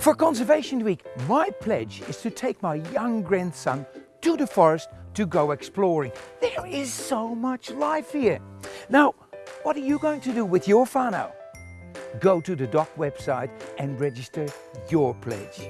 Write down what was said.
For Conservation Week, my pledge is to take my young grandson to the forest to go exploring. There is so much life here. Now, what are you going to do with your whānau? Go to the DOC website and register your pledge.